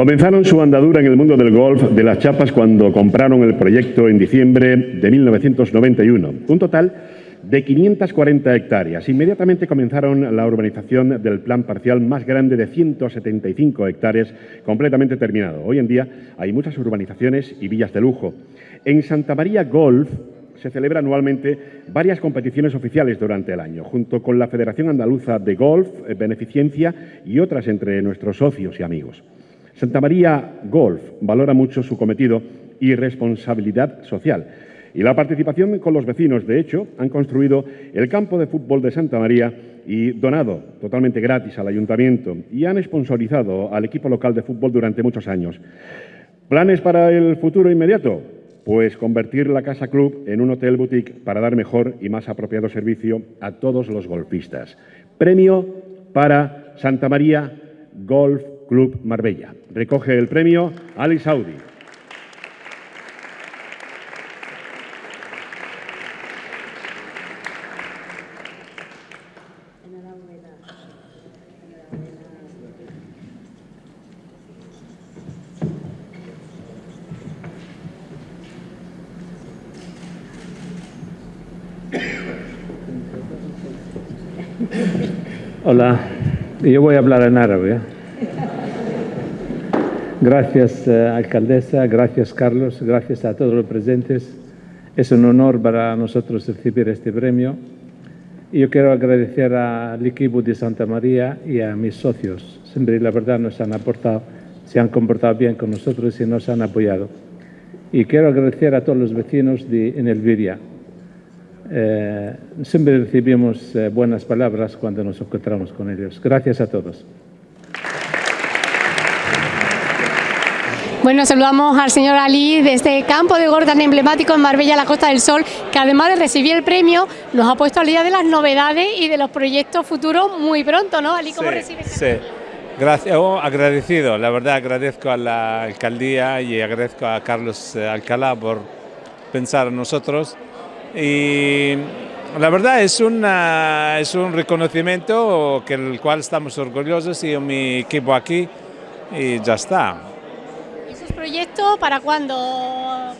Comenzaron su andadura en el mundo del golf de las chapas cuando compraron el proyecto en diciembre de 1991. Un total de 540 hectáreas. Inmediatamente comenzaron la urbanización del plan parcial más grande de 175 hectáreas, completamente terminado. Hoy en día hay muchas urbanizaciones y villas de lujo. En Santa María Golf se celebran anualmente varias competiciones oficiales durante el año, junto con la Federación Andaluza de Golf, Beneficencia y otras entre nuestros socios y amigos. Santa María Golf valora mucho su cometido y responsabilidad social. Y la participación con los vecinos, de hecho, han construido el campo de fútbol de Santa María y donado totalmente gratis al ayuntamiento y han sponsorizado al equipo local de fútbol durante muchos años. ¿Planes para el futuro inmediato? Pues convertir la Casa Club en un hotel boutique para dar mejor y más apropiado servicio a todos los golfistas. Premio para Santa María Golf Club Marbella. Recoge el premio Ali Saudi. Hola, yo voy a hablar en árabe. Gracias, eh, alcaldesa, gracias, Carlos, gracias a todos los presentes. Es un honor para nosotros recibir este premio. Yo quiero agradecer al equipo de Santa María y a mis socios. Siempre, la verdad, nos han aportado, se han comportado bien con nosotros y nos han apoyado. Y quiero agradecer a todos los vecinos de en Elviria, eh, siempre recibimos eh, buenas palabras cuando nos encontramos con ellos. Gracias a todos. Bueno, saludamos al señor Ali de este campo de golf tan emblemático en Marbella, la Costa del Sol, que además de recibir el premio, nos ha puesto al día de las novedades y de los proyectos futuros muy pronto, ¿no? Ali, ¿cómo sí, Sí, Gracias, oh, agradecido, la verdad agradezco a la alcaldía y agradezco a Carlos eh, Alcalá por pensar en nosotros y la verdad es, una, es un reconocimiento que el cual estamos orgullosos y mi equipo aquí y ya está. ¿Y esos proyectos para cuándo?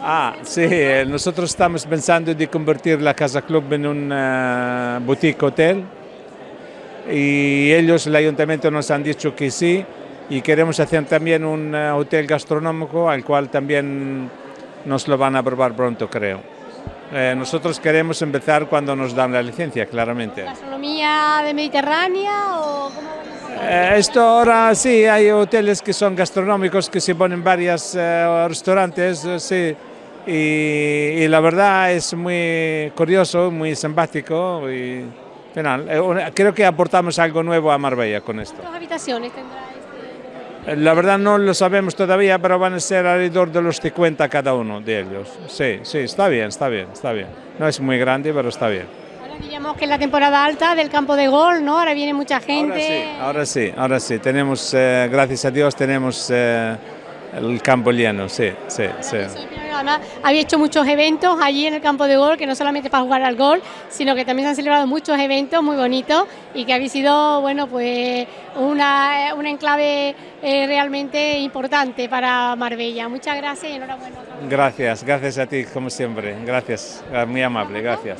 Ah, sí, nosotros estamos pensando de convertir la Casa Club en un uh, boutique hotel y ellos, el ayuntamiento nos han dicho que sí y queremos hacer también un uh, hotel gastronómico al cual también nos lo van a aprobar pronto creo. Eh, nosotros queremos empezar cuando nos dan la licencia, claramente. ¿Gastronomía de Mediterránea o cómo eh, esto ahora sí, hay hoteles que son gastronómicos que se ponen varios eh, restaurantes, sí, y, la verdad es muy curioso, muy simpático y final, creo que aportamos algo nuevo a Marbella con esto. ¿Cuántas habitaciones tendrá? La verdad no lo sabemos todavía, pero van a ser alrededor de los 50 cada uno de ellos. Sí, sí, está bien, está bien, está bien. No es muy grande, pero está bien. Diríamos que es la temporada alta del campo de gol, ¿no? Ahora viene mucha gente. Ahora sí, ahora sí, Tenemos, eh, gracias a Dios, tenemos eh, el campo lleno, sí, sí, sí había hecho muchos eventos allí en el campo de gol, que no solamente para jugar al gol, sino que también se han celebrado muchos eventos muy bonitos y que había sido, bueno, pues una, una enclave eh, realmente importante para Marbella. Muchas gracias y enhorabuena. Gracias, gracias a ti, como siempre. Gracias, muy amable, gracias.